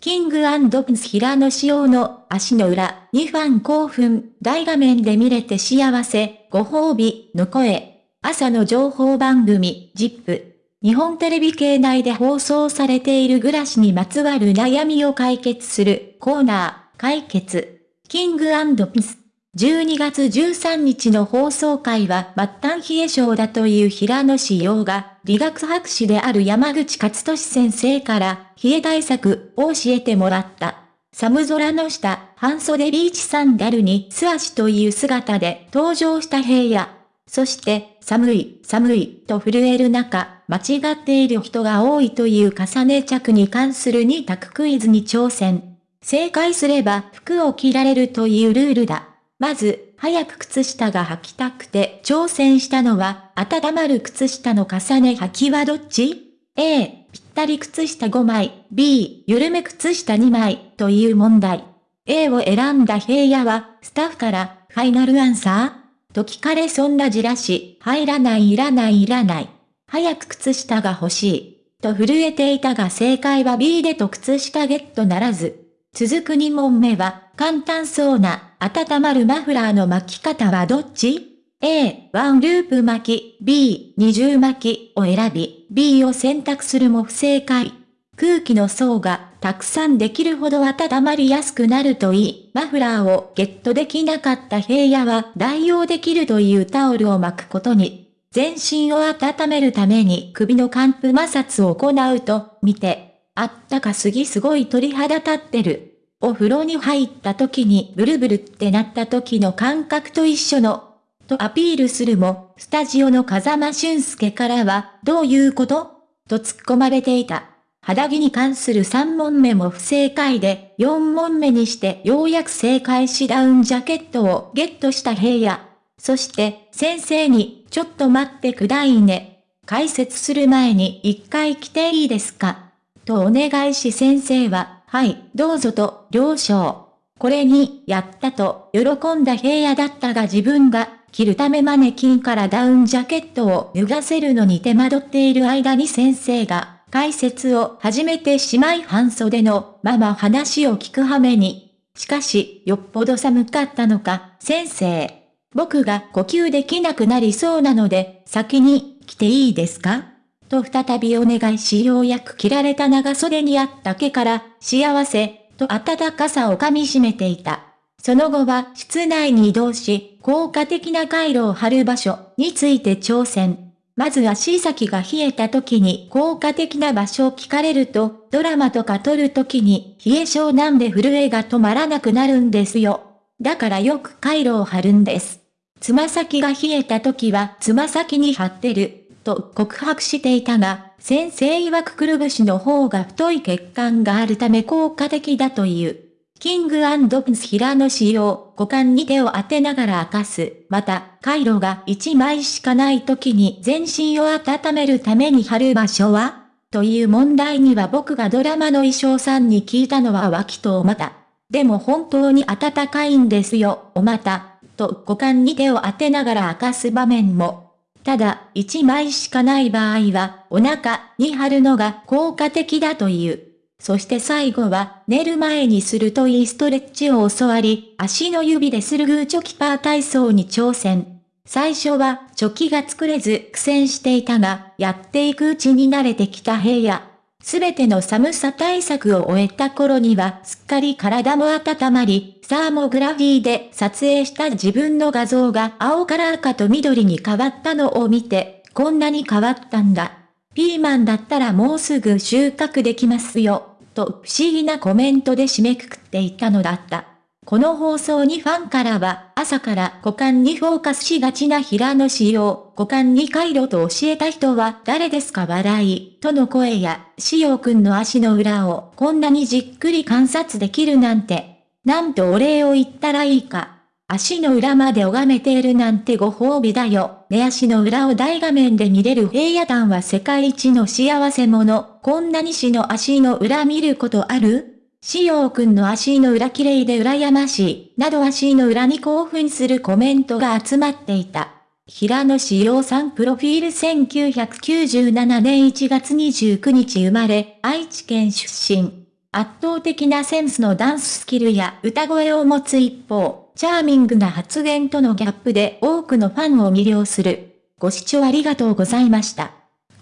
キングプンス平野紫耀の足の裏にファン興奮、大画面で見れて幸せ、ご褒美の声。朝の情報番組、ジップ。日本テレビ系内で放送されている暮らしにまつわる悩みを解決するコーナー、解決。キングプンス。12月13日の放送会は末端冷え性だという平野志陽が、理学博士である山口勝利先生から冷え対策を教えてもらった。寒空の下、半袖ビーチサンダルに素足という姿で登場した平野。そして、寒い、寒い、と震える中、間違っている人が多いという重ね着に関する2択クイズに挑戦。正解すれば服を着られるというルールだ。まず、早く靴下が履きたくて挑戦したのは、温まる靴下の重ね履きはどっち ?A、ぴったり靴下5枚、B、緩め靴下2枚、という問題。A を選んだ平野は、スタッフから、ファイナルアンサー？と聞かれそんなじらし、入らないいらないいらない。早く靴下が欲しい。と震えていたが正解は B でと靴下ゲットならず。続く2問目は、簡単そうな、温まるマフラーの巻き方はどっち ?A、ワンループ巻き、B、二重巻きを選び、B を選択するも不正解。空気の層がたくさんできるほど温まりやすくなるといい、マフラーをゲットできなかった平野は代用できるというタオルを巻くことに。全身を温めるために首の寒風摩擦を行うと、見て、あったかすぎすごい鳥肌立ってる。お風呂に入った時にブルブルってなった時の感覚と一緒の、とアピールするも、スタジオの風間俊介からは、どういうこと？と突っ込まれていた。肌着に関する3問目も不正解で、4問目にしてようやく正解しダウンジャケットをゲットした平野。そして、先生に、ちょっと待ってくだいね。解説する前に一回来ていいですか？とお願いし先生は、はい、どうぞと、了承。これに、やったと、喜んだ平野だったが自分が、着るためマネキンからダウンジャケットを脱がせるのに手間取っている間に先生が、解説を始めてしまい半袖のまま話を聞く羽目に。しかし、よっぽど寒かったのか、先生。僕が呼吸できなくなりそうなので、先に来ていいですか？と再びお願いしようやく着られた長袖にあった毛から、幸せ、と暖かさを噛み締めていた。その後は室内に移動し、効果的な回路を貼る場所について挑戦。まず足先が冷えた時に効果的な場所を聞かれると、ドラマとか撮る時に冷え性なんで震えが止まらなくなるんですよ。だからよく回路を貼るんです。つま先が冷えた時はつま先に貼ってる。と告白していたが、先生曰くくるぶしの方が太い血管があるため効果的だという。キングプンス平野仕様、股間に手を当てながら明かす。また、回路が1枚しかない時に全身を温めるために貼る場所は？という問題には僕がドラマの衣装さんに聞いたのは脇とお股。でも本当に暖かいんですよ、お股。と股間に手を当てながら明かす場面も。ただ、1枚しかない場合は、お腹に貼るのが効果的だという。そして最後は、寝る前にするといいストレッチを教わり、足の指でするグーチョキパー体操に挑戦。最初は、チョキが作れず苦戦していたが、やっていくうちに慣れてきた平野。すべての寒さ対策を終えた頃にはすっかり体も温まり、サーモグラフィーで撮影した自分の画像が青から赤と緑に変わったのを見て、こんなに変わったんだ。ピーマンだったらもうすぐ収穫できますよ、と不思議なコメントで締めくくっていたのだった。この放送にファンからは、朝から股間にフォーカスしがちな平野仕様、股間に回路と教えた人は誰ですか笑い、との声や、仕様くんの足の裏をこんなにじっくり観察できるなんて、なんとお礼を言ったらいいか。足の裏まで拝めているなんてご褒美だよ。寝足の裏を大画面で見れる平野団は世界一の幸せ者。こんなに死の足の裏見ることある？しようくんの足の裏綺麗で羨ましい、など足の裏に興奮するコメントが集まっていた。平野志陽さんプロフィール1997年1月29日生まれ、愛知県出身。圧倒的なセンスのダンススキルや歌声を持つ一方、チャーミングな発言とのギャップで多くのファンを魅了する。ご視聴ありがとうございました。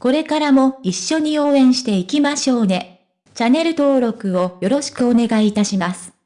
これからも一緒に応援していきましょうね。チャンネル登録をよろしくお願いいたします。